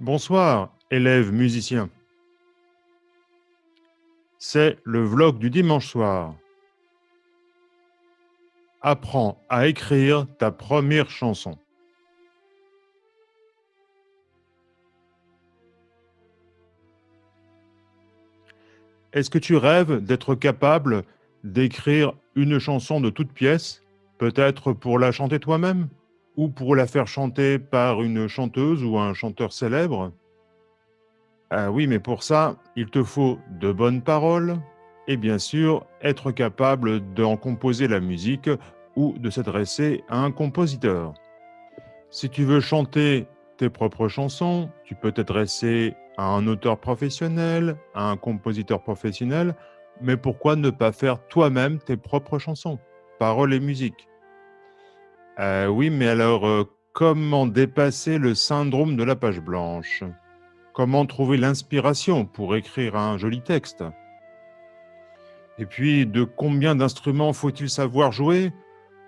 Bonsoir, élèves musiciens. C'est le vlog du dimanche soir. Apprends à écrire ta première chanson. Est-ce que tu rêves d'être capable d'écrire une chanson de toute pièce, peut-être pour la chanter toi-même? Ou pour la faire chanter par une chanteuse ou un chanteur célèbre? Ah oui, mais pour ça, il te faut de bonnes paroles et bien sûr être capable d'en composer la musique ou de s'adresser à un compositeur. Si tu veux chanter tes propres chansons, tu peux t'adresser à un auteur professionnel, à un compositeur professionnel, mais pourquoi ne pas faire toi-même tes propres chansons, paroles et musique? Euh, oui, mais alors, euh, comment dépasser le syndrome de la page blanche? Comment trouver l'inspiration pour écrire un joli texte? Et puis, de combien d'instruments faut-il savoir jouer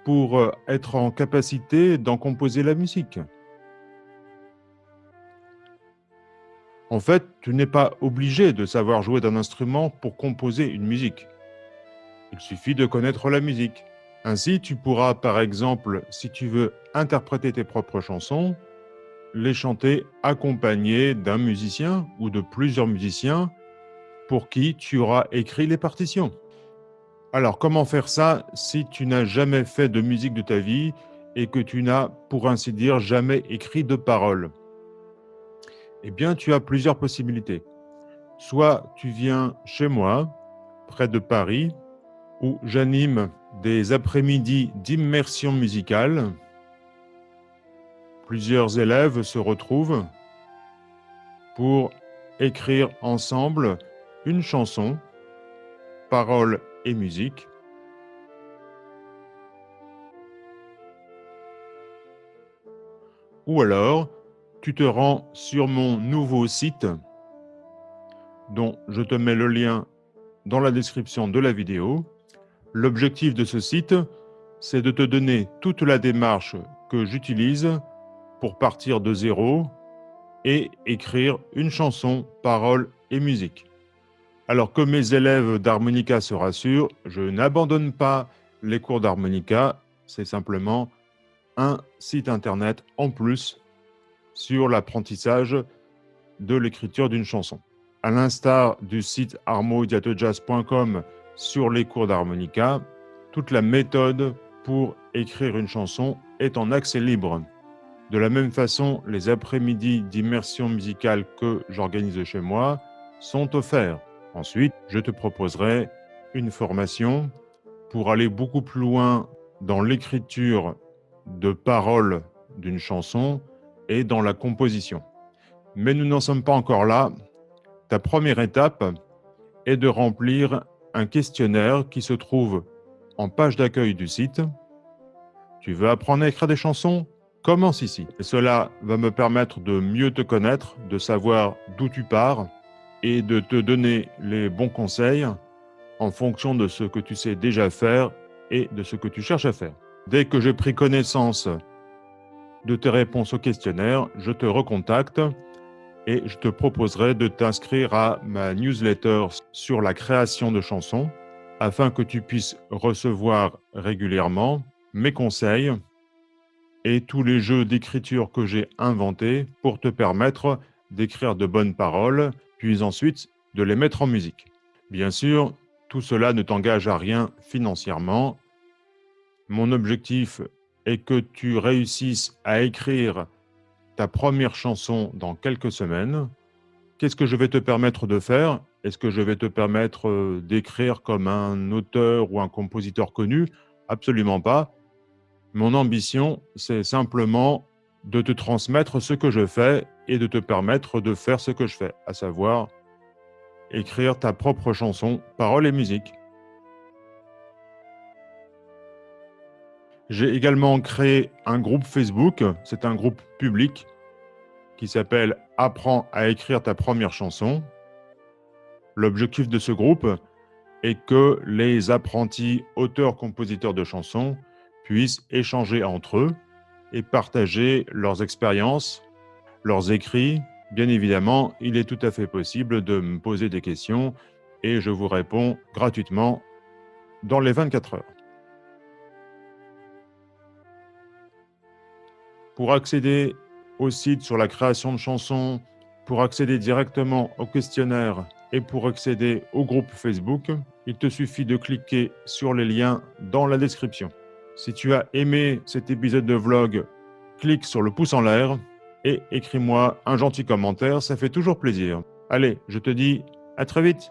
pour euh, être en capacité d'en composer la musique? En fait, tu n'es pas obligé de savoir jouer d'un instrument pour composer une musique. Il suffit de connaître la musique. Ainsi, tu pourras, par exemple, si tu veux interpréter tes propres chansons, les chanter accompagné d'un musicien ou de plusieurs musiciens pour qui tu auras écrit les partitions. Alors, comment faire ça si tu n'as jamais fait de musique de ta vie et que tu n'as, pour ainsi dire, jamais écrit de paroles? Eh bien, tu as plusieurs possibilités. Soit tu viens chez moi, près de Paris, où j'anime des après-midi d'immersion musicale. Plusieurs élèves se retrouvent pour écrire ensemble une chanson, paroles et musique. Ou alors, tu te rends sur mon nouveau site, dont je te mets le lien dans la description de la vidéo. L'objectif de ce site, c'est de te donner toute la démarche que j'utilise pour partir de zéro et écrire une chanson, paroles et musique. Alors que mes élèves d'harmonica se rassurent, je n'abandonne pas les cours d'harmonica, c'est simplement un site internet en plus sur l'apprentissage de l'écriture d'une chanson. À l'instar du site armodiatojazz.com sur les cours d'harmonica, toute la méthode pour écrire une chanson est en accès libre. De la même façon, les après-midi d'immersion musicale que j'organise chez moi sont offerts. Ensuite, je te proposerai une formation pour aller beaucoup plus loin dans l'écriture de paroles d'une chanson et dans la composition. Mais nous n'en sommes pas encore là. Ta première étape est de remplir un questionnaire qui se trouve en page d'accueil du site. Tu veux apprendre à écrire des chansons? Commence ici. Et cela va me permettre de mieux te connaître, de savoir d'où tu pars et de te donner les bons conseils en fonction de ce que tu sais déjà faire et de ce que tu cherches à faire. Dès que j'ai pris connaissance de tes réponses au questionnaire, je te recontacte et je te proposerai de t'inscrire à ma newsletter sur la création de chansons afin que tu puisses recevoir régulièrement mes conseils et tous les jeux d'écriture que j'ai inventés pour te permettre d'écrire de bonnes paroles, puis ensuite de les mettre en musique. Bien sûr, tout cela ne t'engage à rien financièrement. Mon objectif est que tu réussisses à écrire ta première chanson dans quelques semaines. Qu'est-ce que je vais te permettre de faire? Est-ce que je vais te permettre euh, d'écrire comme un auteur ou un compositeur connu? Absolument pas. Mon ambition, c'est simplement de te transmettre ce que je fais et de te permettre de faire ce que je fais, à savoir écrire ta propre chanson, paroles et musique. J'ai également créé un groupe Facebook, c'est un groupe public qui s'appelle « Apprends à écrire ta première chanson ». L'objectif de ce groupe est que les apprentis auteurs-compositeurs de chansons puissent échanger entre eux et partager leurs expériences, leurs écrits, Bien évidemment, il est tout à fait possible de me poser des questions et je vous réponds gratuitement dans les 24 heures. Pour accéder au site sur la création de chansons, pour accéder directement au questionnaire et pour accéder au groupe Facebook, il te suffit de cliquer sur les liens dans la description. Si tu as aimé cet épisode de vlog, clique sur le pouce en l'air et écris-moi un gentil commentaire, ça fait toujours plaisir. Allez, je te dis à très vite